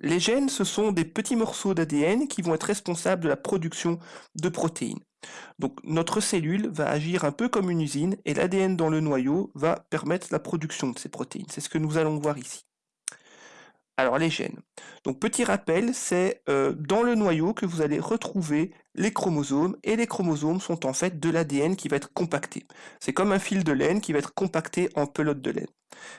Les gènes, ce sont des petits morceaux d'ADN qui vont être responsables de la production de protéines. Donc notre cellule va agir un peu comme une usine et l'ADN dans le noyau va permettre la production de ces protéines. C'est ce que nous allons voir ici. Alors les gènes. Donc petit rappel, c'est euh, dans le noyau que vous allez retrouver les chromosomes et les chromosomes sont en fait de l'ADN qui va être compacté. C'est comme un fil de laine qui va être compacté en pelote de laine.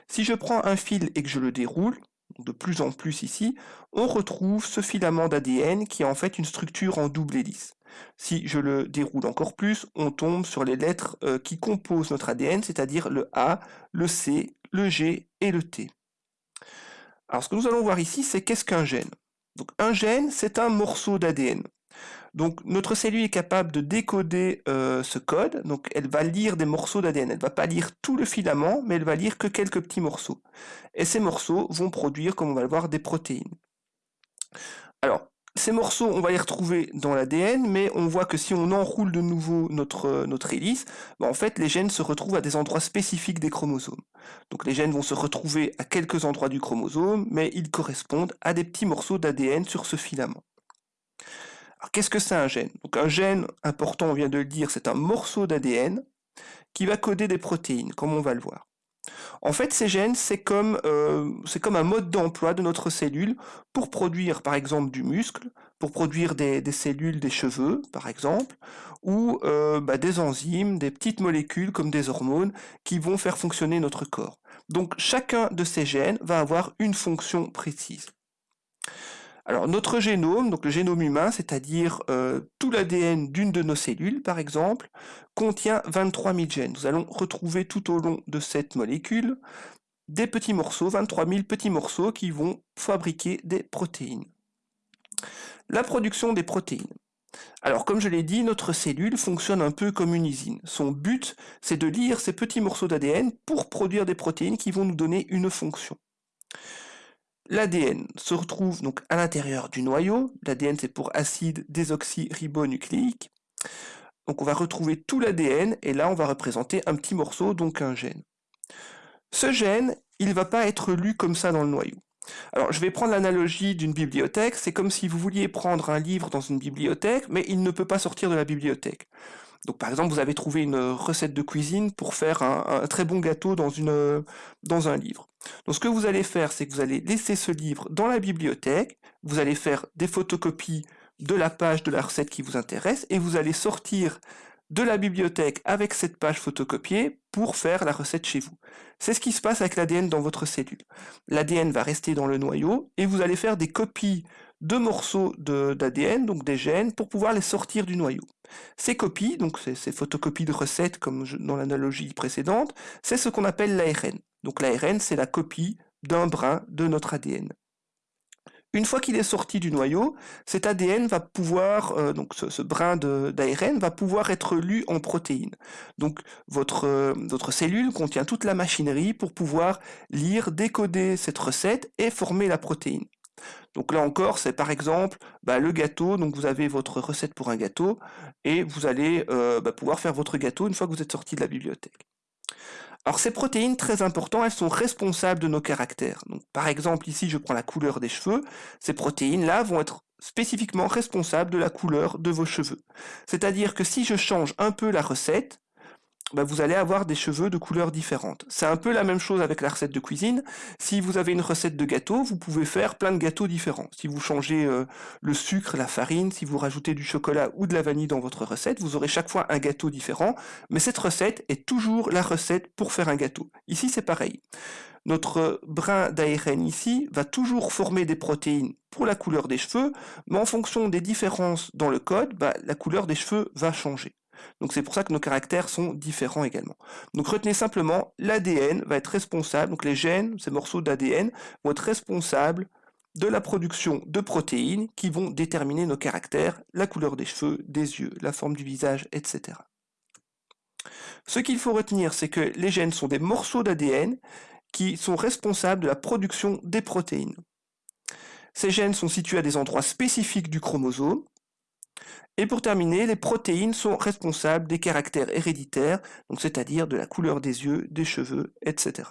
Si je prends un fil et que je le déroule, de plus en plus ici, on retrouve ce filament d'ADN qui est en fait une structure en double hélice. Si je le déroule encore plus, on tombe sur les lettres euh, qui composent notre ADN, c'est-à-dire le A, le C, le G et le T. Alors ce que nous allons voir ici, c'est qu'est-ce qu'un gène? Donc un gène, c'est un morceau d'ADN. Donc notre cellule est capable de décoder euh, ce code, donc elle va lire des morceaux d'ADN, elle ne va pas lire tout le filament, mais elle va lire que quelques petits morceaux. Et ces morceaux vont produire, comme on va le voir, des protéines. Alors, ces morceaux, on va les retrouver dans l'ADN, mais on voit que si on enroule de nouveau notre, euh, hélice, bah, en fait, les gènes se retrouvent à des endroits spécifiques des chromosomes. Donc les gènes vont se retrouver à quelques endroits du chromosome, mais ils correspondent à des petits morceaux d'ADN sur ce filament. Alors qu'est-ce que c'est un gène? Donc un gène, important, on vient de le dire, c'est un morceau d'ADN qui va coder des protéines, comme on va le voir. En fait, ces gènes, c'est comme, euh, comme un mode d'emploi de notre cellule pour produire, par exemple, du muscle, pour produire des, cellules des cheveux, par exemple, ou euh, bah, des enzymes, des petites molécules comme des hormones qui vont faire fonctionner notre corps. Donc, chacun de ces gènes va avoir une fonction précise. Alors notre génome, donc le génome humain, c'est-à-dire euh, tout l'ADN d'une de nos cellules par exemple, contient 23 000 gènes. Nous allons retrouver tout au long de cette molécule des petits morceaux, 23 000 petits morceaux qui vont fabriquer des protéines. La production des protéines. Alors comme je l'ai dit, notre cellule fonctionne un peu comme une usine. Son but, c'est de lire ces petits morceaux d'ADN pour produire des protéines qui vont nous donner une fonction. L'ADN se retrouve donc à l'intérieur du noyau. L'ADN c'est pour acide désoxyribonucléique. Donc on va retrouver tout l'ADN et là on va représenter un petit morceau, donc un gène. Ce gène, il ne va pas être lu comme ça dans le noyau. Alors je vais prendre l'analogie d'une bibliothèque, c'est comme si vous vouliez prendre un livre dans une bibliothèque, mais il ne peut pas sortir de la bibliothèque. Donc par exemple, vous avez trouvé une recette de cuisine pour faire un, très bon gâteau dans, une, dans un livre. Donc ce que vous allez faire, c'est que vous allez laisser ce livre dans la bibliothèque, vous allez faire des photocopies de la page de la recette qui vous intéresse, et vous allez sortir de la bibliothèque avec cette page photocopiée pour faire la recette chez vous. C'est ce qui se passe avec l'ADN dans votre cellule. L'ADN va rester dans le noyau et vous allez faire des copies de morceaux d'ADN, donc des gènes, pour pouvoir les sortir du noyau. Ces copies, donc ces, photocopies de recettes comme dans l'analogie précédente, c'est ce qu'on appelle l'ARN. Donc l'ARN, c'est la copie d'un brin de notre ADN. Une fois qu'il est sorti du noyau, cet ADN va pouvoir, euh, donc ce, brin d'ARN va pouvoir être lu en protéines. Donc votre, euh, votre cellule contient toute la machinerie pour pouvoir lire, décoder cette recette et former la protéine. Donc là encore, c'est par exemple bah, le gâteau, donc vous avez votre recette pour un gâteau, et vous allez euh, bah, pouvoir faire votre gâteau une fois que vous êtes sorti de la bibliothèque. Alors ces protéines, très importantes, elles sont responsables de nos caractères. Par exemple, ici, je prends la couleur des cheveux. Ces protéines-là vont être spécifiquement responsables de la couleur de vos cheveux. C'est-à-dire que si je change un peu la recette, bah, vous allez avoir des cheveux de couleurs différentes. C'est un peu la même chose avec la recette de cuisine. Si vous avez une recette de gâteau, vous pouvez faire plein de gâteaux différents. Si vous changez euh, le sucre, la farine, si vous rajoutez du chocolat ou de la vanille dans votre recette, vous aurez chaque fois un gâteau différent, mais cette recette est toujours la recette pour faire un gâteau. Ici, c'est pareil. Notre brin d'ARN ici va toujours former des protéines pour la couleur des cheveux, mais en fonction des différences dans le code, bah, la couleur des cheveux va changer. Donc c'est pour ça que nos caractères sont différents également. Donc retenez simplement, l'ADN va être responsable, donc les gènes, ces morceaux d'ADN, vont être responsables de la production de protéines qui vont déterminer nos caractères, la couleur des cheveux, des yeux, la forme du visage, etc. Ce qu'il faut retenir, c'est que les gènes sont des morceaux d'ADN qui sont responsables de la production des protéines. Ces gènes sont situés à des endroits spécifiques du chromosome, et pour terminer, les protéines sont responsables des caractères héréditaires, c'est-à-dire de la couleur des yeux, des cheveux, etc.